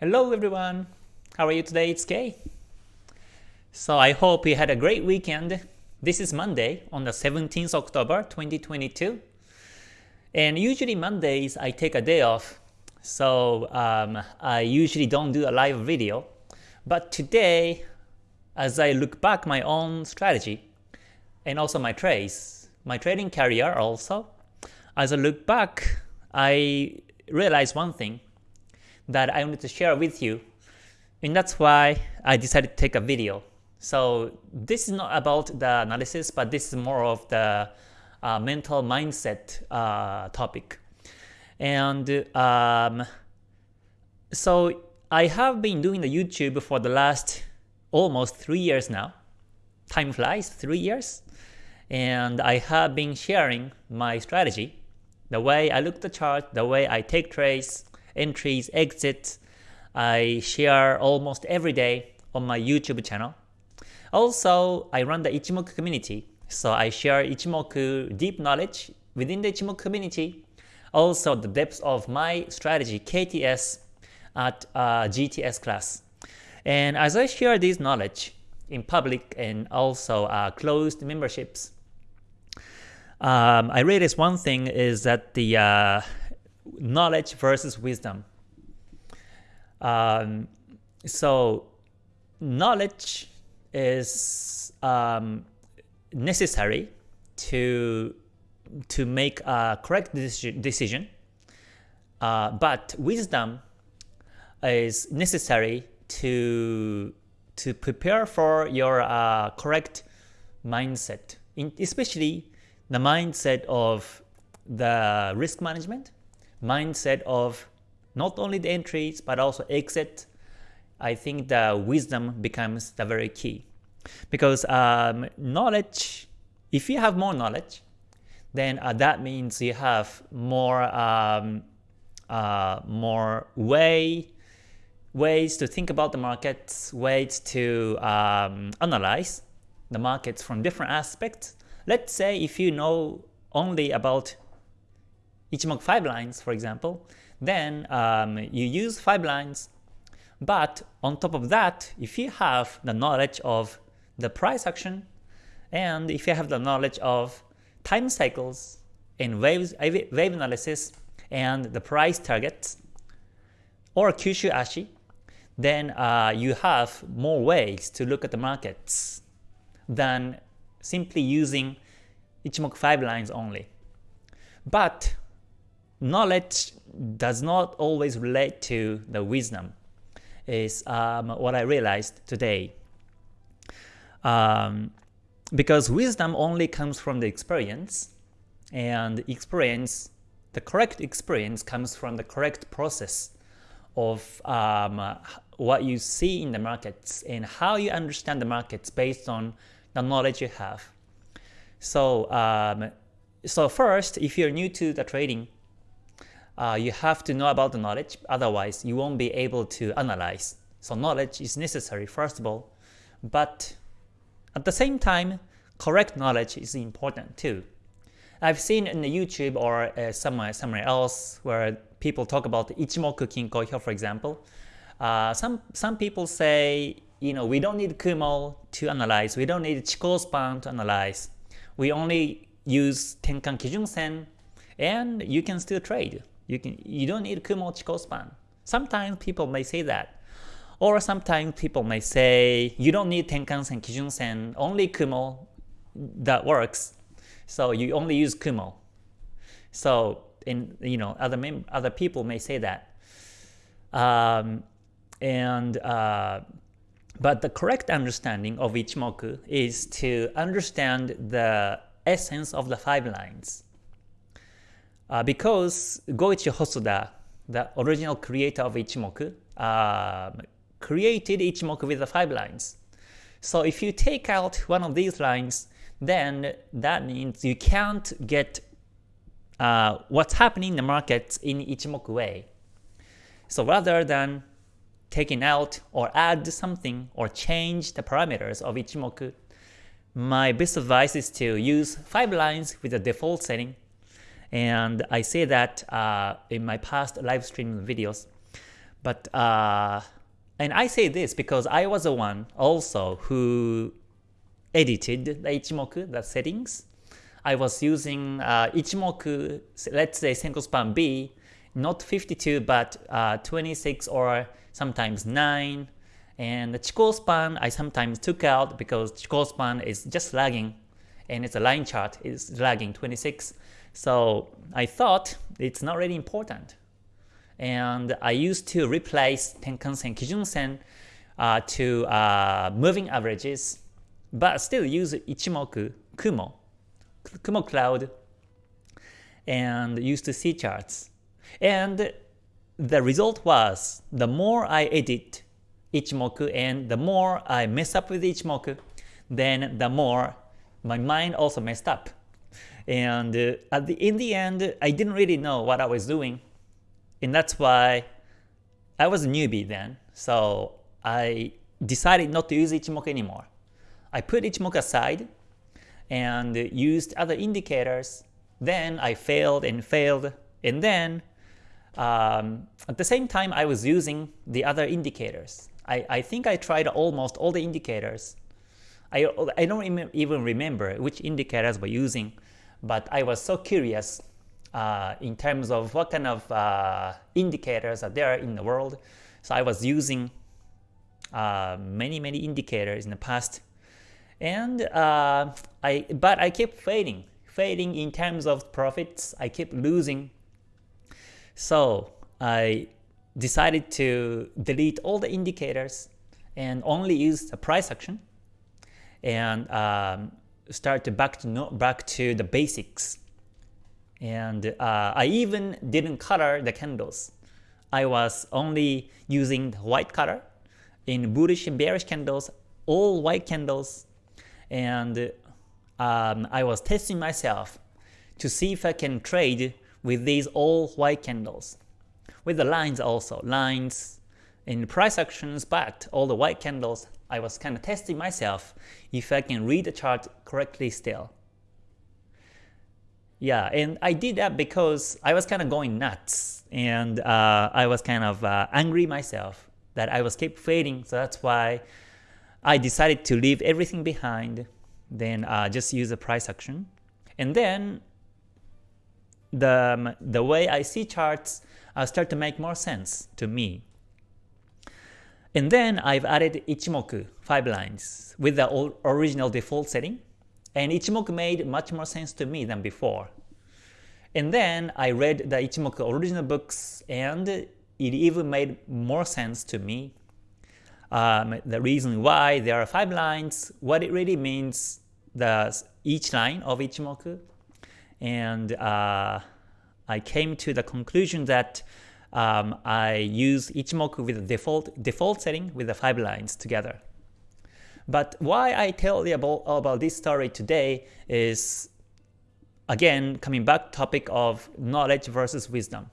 Hello everyone, how are you today? It's Kay. So I hope you had a great weekend. This is Monday on the 17th October 2022. And usually Mondays I take a day off, so um, I usually don't do a live video. But today, as I look back my own strategy, and also my trades, my trading career also, as I look back, I realized one thing that I wanted to share with you, and that's why I decided to take a video. So this is not about the analysis, but this is more of the uh, mental mindset uh, topic. And um, so I have been doing the YouTube for the last almost three years now. Time flies, three years. And I have been sharing my strategy, the way I look the chart, the way I take trades, entries, exits. I share almost every day on my YouTube channel. Also, I run the Ichimoku community, so I share Ichimoku deep knowledge within the Ichimoku community, also the depth of my strategy KTS at uh, GTS class. And as I share this knowledge in public and also uh, closed memberships, um, I realized one thing is that the uh, knowledge versus wisdom. Um, so knowledge is um, necessary to to make a correct decision, uh, but wisdom is necessary to to prepare for your uh, correct mindset, in, especially the mindset of the risk management mindset of not only the entries but also exit, I think the wisdom becomes the very key. Because um, knowledge, if you have more knowledge, then uh, that means you have more um, uh, more way ways to think about the markets, ways to um, analyze the markets from different aspects. Let's say if you know only about Ichimoku 5 lines, for example, then um, you use 5 lines. But on top of that, if you have the knowledge of the price action, and if you have the knowledge of time cycles and waves, wave analysis and the price targets, or Kyushu Ashi, then uh, you have more ways to look at the markets than simply using Ichimoku 5 lines only. But knowledge does not always relate to the wisdom is um, what I realized today. Um, because wisdom only comes from the experience, and experience, the correct experience comes from the correct process of um, what you see in the markets and how you understand the markets based on the knowledge you have. So, um, so first, if you're new to the trading, uh, you have to know about the knowledge, otherwise you won't be able to analyze. So knowledge is necessary first of all, but at the same time, correct knowledge is important too. I've seen in the YouTube or uh, somewhere, somewhere else where people talk about Ichimoku Kinko for example. Uh, some, some people say, you know, we don't need Kumo to analyze, we don't need Chikou span to analyze. We only use Tenkan Kijun Sen and you can still trade. You can you don't need Kumo Chikou span. Sometimes people may say that. Or sometimes people may say you don't need Tenkan-sen, Kijun-sen, only Kumo that works. So you only use Kumo. So in you know other other people may say that. Um, and uh, but the correct understanding of Ichimoku is to understand the essence of the five lines uh, because Goichi Hosoda, the original creator of Ichimoku, uh, created Ichimoku with the five lines. So if you take out one of these lines, then that means you can't get uh, what's happening in the markets in Ichimoku way. So rather than taking out or add something or change the parameters of Ichimoku, my best advice is to use 5 lines with the default setting and I say that uh, in my past live stream videos. But uh, and I say this because I was the one also who edited the Ichimoku, the settings. I was using uh, Ichimoku, let's say Senko span B, not 52 but uh, 26 or sometimes 9. And the Chikou span I sometimes took out because Chikou span is just lagging and it's a line chart it's lagging 26. So I thought it's not really important. And I used to replace Tenkan-sen, Kijun-sen uh, to uh, moving averages, but still use Ichimoku, Kumo, Kumo Cloud, and used to see charts. And the result was, the more I edit Ichimoku and the more I mess up with Ichimoku, then the more my mind also messed up. And uh, the, in the end, I didn't really know what I was doing. And that's why I was a newbie then. So I decided not to use Ichimoku anymore. I put Ichimoku aside and used other indicators. Then I failed and failed. And then um, at the same time, I was using the other indicators. I, I think I tried almost all the indicators. I, I don't even remember which indicators were using, but I was so curious uh, in terms of what kind of uh, indicators are there in the world. So I was using uh, many many indicators in the past, and uh, I but I kept failing, failing in terms of profits. I kept losing. So I decided to delete all the indicators and only use the price action and um, start back to no, back to the basics. And uh, I even didn't color the candles. I was only using white color in bullish and bearish candles, all white candles, and um, I was testing myself to see if I can trade with these all white candles. With the lines also, lines in price actions, but all the white candles I was kind of testing myself if I can read the chart correctly still. Yeah, and I did that because I was kind of going nuts and uh, I was kind of uh, angry myself that I was keep fading. So that's why I decided to leave everything behind, then uh, just use the price action. And then the, the way I see charts uh, start to make more sense to me. And then I've added Ichimoku 5 lines with the original default setting, and Ichimoku made much more sense to me than before. And then I read the Ichimoku original books and it even made more sense to me. Um, the reason why there are 5 lines, what it really means, the each line of Ichimoku, and uh, I came to the conclusion that um, I use Ichimoku with the default, default setting with the 5 lines together. But why I tell you about, about this story today is, again, coming back topic of knowledge versus wisdom.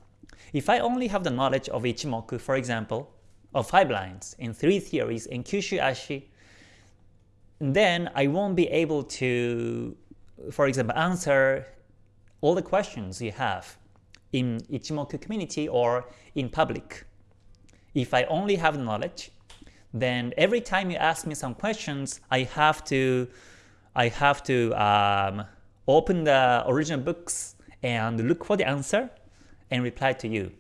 If I only have the knowledge of Ichimoku, for example, of 5 lines in 3 theories in Kyushu Ashi, then I won't be able to, for example, answer all the questions you have in Ichimoku community or in public. If I only have knowledge, then every time you ask me some questions, I have to I have to um, open the original books and look for the answer and reply to you.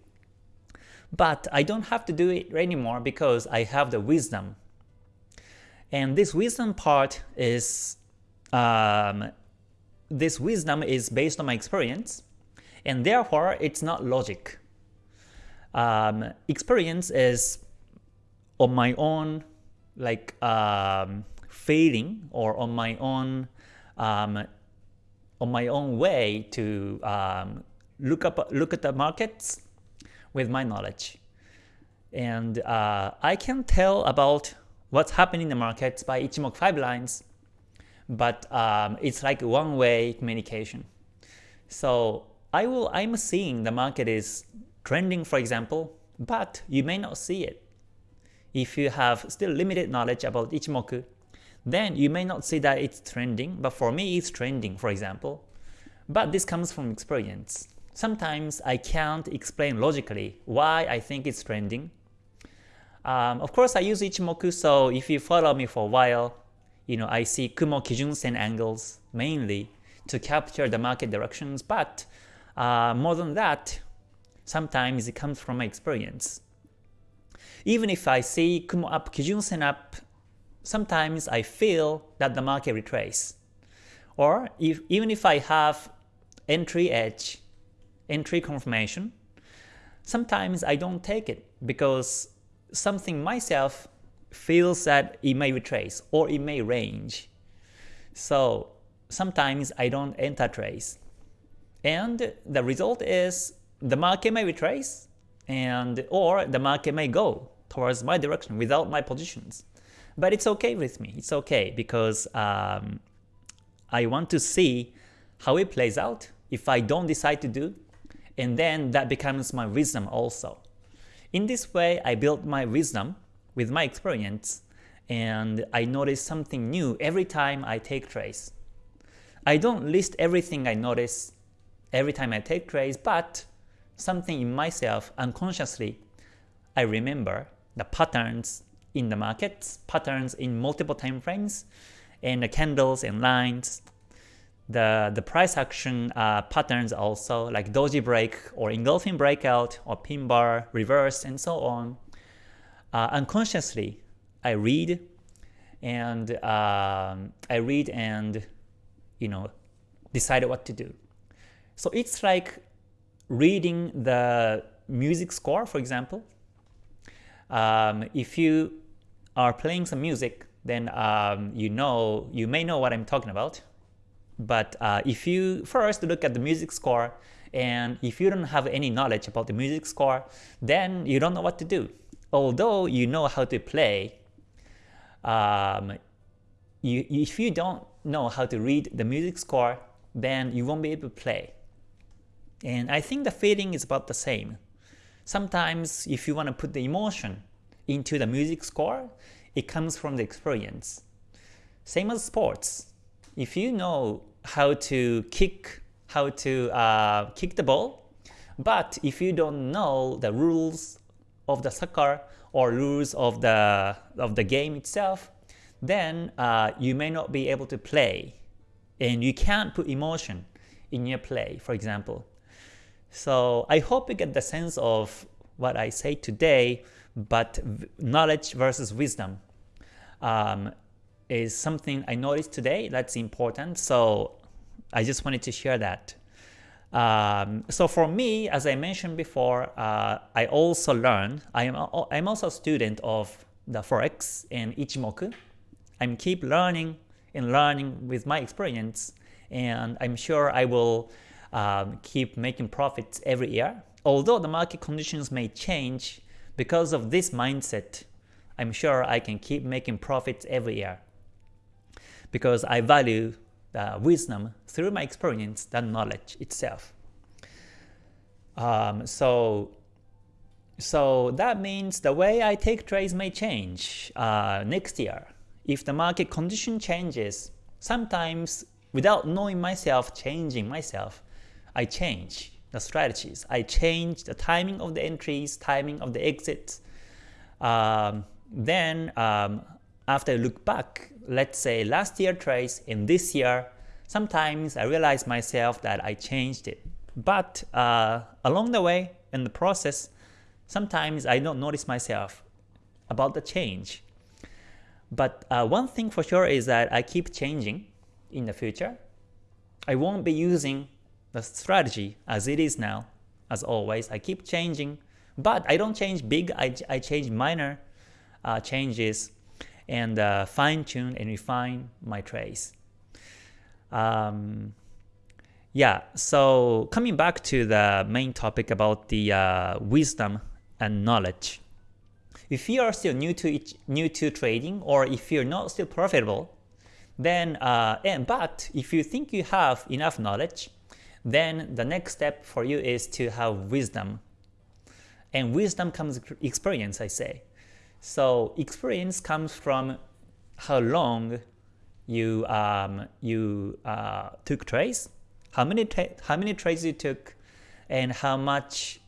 But I don't have to do it anymore because I have the wisdom. And this wisdom part is um, this wisdom is based on my experience and therefore it's not logic. Um, experience is on my own like um, failing or on my own um, on my own way to um, look up look at the markets with my knowledge and uh, I can tell about what's happening in the markets by Ichimoku 5 lines but um, it's like one-way communication so I will, I'm seeing the market is trending for example, but you may not see it. If you have still limited knowledge about Ichimoku, then you may not see that it's trending, but for me it's trending for example. But this comes from experience. Sometimes I can't explain logically why I think it's trending, Um, of course, I use Ichimoku, so if you follow me for a while, you know I see Kumo Kijun Sen angles mainly to capture the market directions, but uh, more than that, sometimes it comes from my experience. Even if I see Kumo up, Kijun Sen up, sometimes I feel that the market retrace. Or if, even if I have entry edge, entry confirmation, sometimes I don't take it because something myself feels that it may retrace or it may range. So sometimes I don't enter trace. And the result is the market may retrace and or the market may go towards my direction without my positions. But it's okay with me. It's okay because um, I want to see how it plays out if I don't decide to do, and then that becomes my wisdom also. In this way, I build my wisdom with my experience, and I notice something new every time I take trades. I don't list everything I notice every time I take trades, but something in myself unconsciously, I remember the patterns in the markets, patterns in multiple time frames, and the candles and lines, the, the price action uh, patterns also, like doji break or engulfing breakout or pin bar, reverse, and so on. Uh, unconsciously, I read and um, I read and you know decide what to do. So it's like reading the music score, for example. Um, if you are playing some music, then um, you know you may know what I'm talking about. But uh, if you first look at the music score, and if you don't have any knowledge about the music score, then you don't know what to do. Although you know how to play, um, you, if you don't know how to read the music score, then you won't be able to play. And I think the feeling is about the same. Sometimes if you want to put the emotion into the music score, it comes from the experience. Same as sports. If you know how to kick, how to uh, kick the ball, but if you don't know the rules of the soccer or rules of the of the game itself, then uh, you may not be able to play, and you can't put emotion in your play, for example. So I hope you get the sense of what I say today, but knowledge versus wisdom um, is something I noticed today that's important. So I just wanted to share that. Um, so for me, as I mentioned before, uh, I also learn, I am, I'm also a student of the Forex and Ichimoku. I'm keep learning and learning with my experience, and I'm sure I will um, keep making profits every year. Although the market conditions may change, because of this mindset, I'm sure I can keep making profits every year. Because I value the wisdom through my experience than knowledge itself. Um, so, so that means the way I take trades may change uh, next year. If the market condition changes, sometimes without knowing myself, changing myself, I change the strategies. I change the timing of the entries, timing of the exits. Um, then um, after I look back, let's say last year trades and this year, sometimes I realize myself that I changed it. But uh, along the way in the process, sometimes I don't notice myself about the change. But uh, one thing for sure is that I keep changing in the future. I won't be using the strategy as it is now, as always. I keep changing, but I don't change big, I, I change minor uh, changes and uh, fine tune and refine my trades. Um, yeah, so coming back to the main topic about the uh, wisdom and knowledge. If you are still new to each, new to trading or if you're not still profitable, then uh, and but if you think you have enough knowledge, then the next step for you is to have wisdom. And wisdom comes experience, I say. So experience comes from how long you um, you uh, took trades, how many how many trades you took, and how much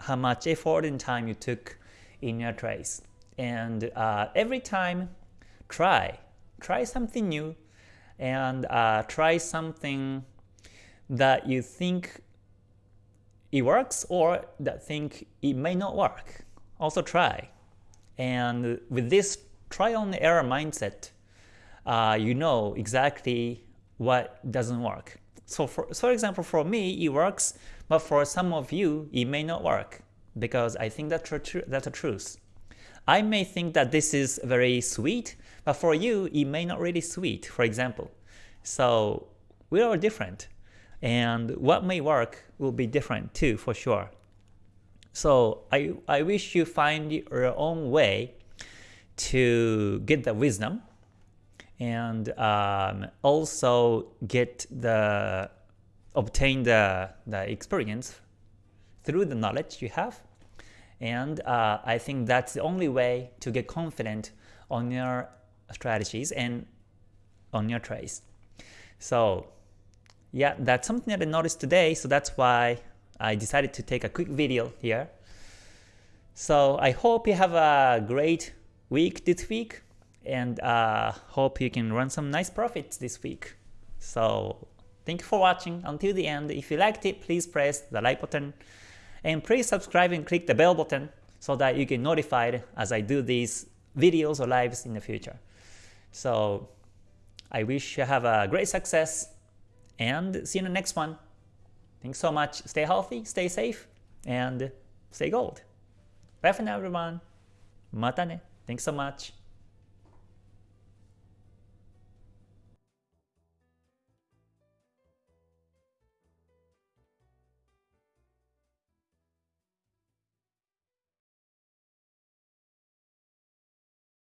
how much effort and time you took in your trades. and uh, every time try try something new and uh, try something that you think it works or that think it may not work. Also try. And with this trial and error mindset uh, you know exactly what doesn't work. So for, for example for me it works but for some of you it may not work because I think that's a, that's a truth. I may think that this is very sweet, but for you, it may not really sweet, for example. So we are different, and what may work will be different too, for sure. So I, I wish you find your own way to get the wisdom and um, also get the obtain the, the experience through the knowledge you have and uh, I think that's the only way to get confident on your strategies and on your trades. So yeah, that's something that I noticed today, so that's why I decided to take a quick video here. So I hope you have a great week this week, and uh, hope you can run some nice profits this week. So thank you for watching until the end. If you liked it, please press the like button and please subscribe and click the bell button so that you get notified as I do these videos or lives in the future. So I wish you have a great success and see you in the next one. Thanks so much. Stay healthy, stay safe, and stay gold. Bye for now everyone. Mata ne. Thanks so much.